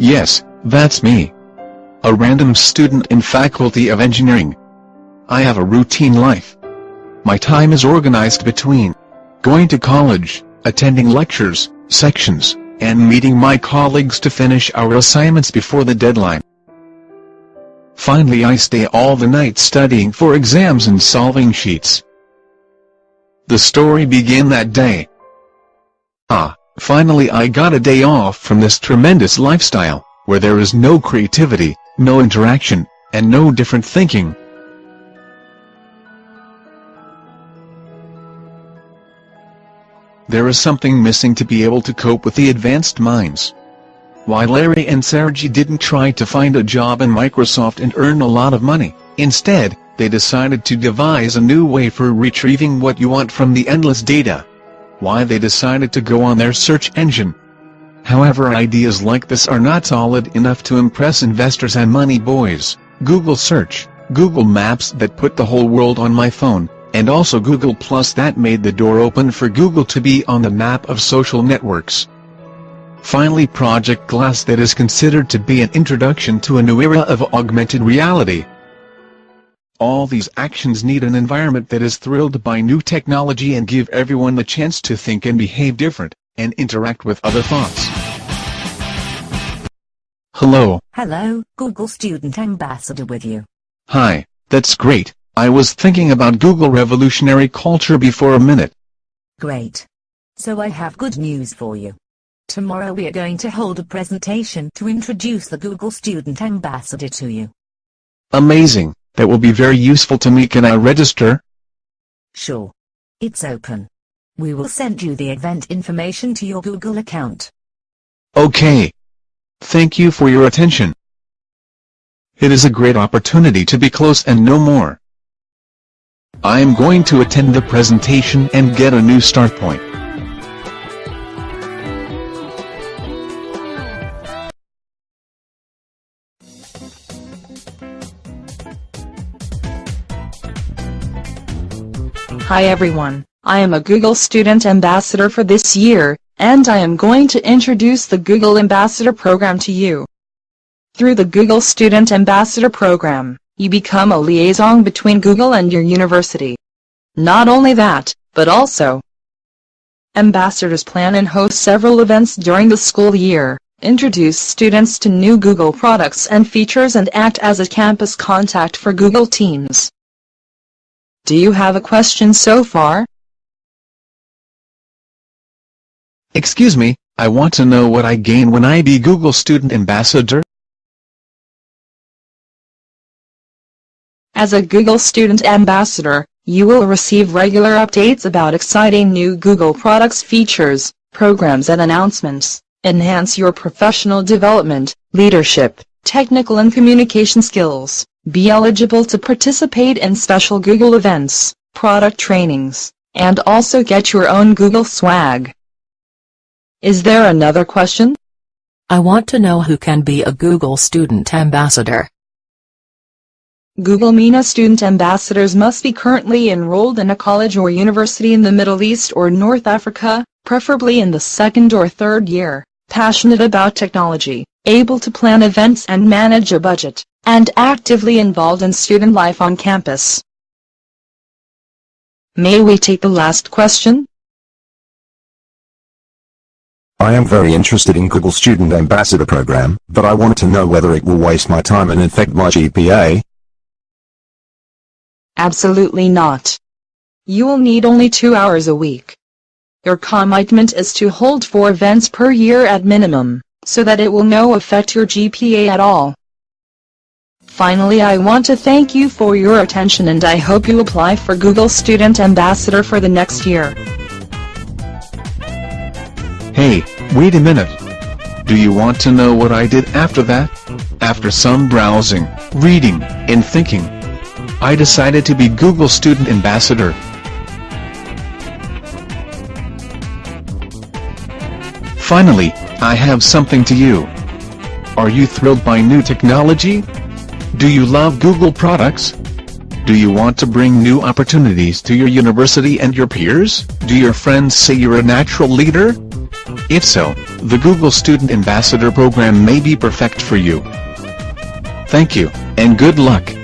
Yes, that's me. A random student in Faculty of Engineering. I have a routine life. My time is organized between going to college, attending lectures, sections, and meeting my colleagues to finish our assignments before the deadline. Finally I stay all the night studying for exams and solving sheets. The story began that day. Ah, finally I got a day off from this tremendous lifestyle, where there is no creativity, no interaction, and no different thinking. There is something missing to be able to cope with the advanced minds. Why Larry and Sergey didn't try to find a job in Microsoft and earn a lot of money, instead, they decided to devise a new way for retrieving what you want from the endless data. Why they decided to go on their search engine. However ideas like this are not solid enough to impress investors and money boys, Google search, Google Maps that put the whole world on my phone, and also Google Plus that made the door open for Google to be on the map of social networks. Finally Project Glass that is considered to be an introduction to a new era of augmented reality. All these actions need an environment that is thrilled by new technology and give everyone the chance to think and behave different, and interact with other thoughts. Hello. Hello, Google Student Ambassador with you. Hi, that's great. I was thinking about Google revolutionary culture before a minute. Great. So I have good news for you. Tomorrow we are going to hold a presentation to introduce the Google Student Ambassador to you. Amazing, that will be very useful to me can I register? Sure. It's open. We will send you the event information to your Google account. Okay. Thank you for your attention. It is a great opportunity to be close and know more. I am going to attend the presentation and get a new start point. Hi everyone, I am a Google Student Ambassador for this year, and I am going to introduce the Google Ambassador Program to you. Through the Google Student Ambassador Program, you become a liaison between Google and your university. Not only that, but also, ambassadors plan and host several events during the school year, introduce students to new Google products and features and act as a campus contact for Google teams. Do you have a question so far? Excuse me, I want to know what I gain when I be Google Student Ambassador? As a Google Student Ambassador, you will receive regular updates about exciting new Google products features, programs and announcements, enhance your professional development, leadership, technical and communication skills, be eligible to participate in special Google events, product trainings, and also get your own Google swag. Is there another question? I want to know who can be a Google Student Ambassador. Google MENA student ambassadors must be currently enrolled in a college or university in the Middle East or North Africa, preferably in the second or third year, passionate about technology, able to plan events and manage a budget, and actively involved in student life on campus. May we take the last question? I am very interested in Google Student Ambassador program, but I want to know whether it will waste my time and affect my GPA. Absolutely not. You will need only two hours a week. Your commitment is to hold four events per year at minimum, so that it will no affect your GPA at all. Finally I want to thank you for your attention and I hope you apply for Google Student Ambassador for the next year. Hey, wait a minute. Do you want to know what I did after that? After some browsing, reading, and thinking, I decided to be Google Student Ambassador. Finally, I have something to you. Are you thrilled by new technology? Do you love Google products? Do you want to bring new opportunities to your university and your peers? Do your friends say you're a natural leader? If so, the Google Student Ambassador Program may be perfect for you. Thank you, and good luck.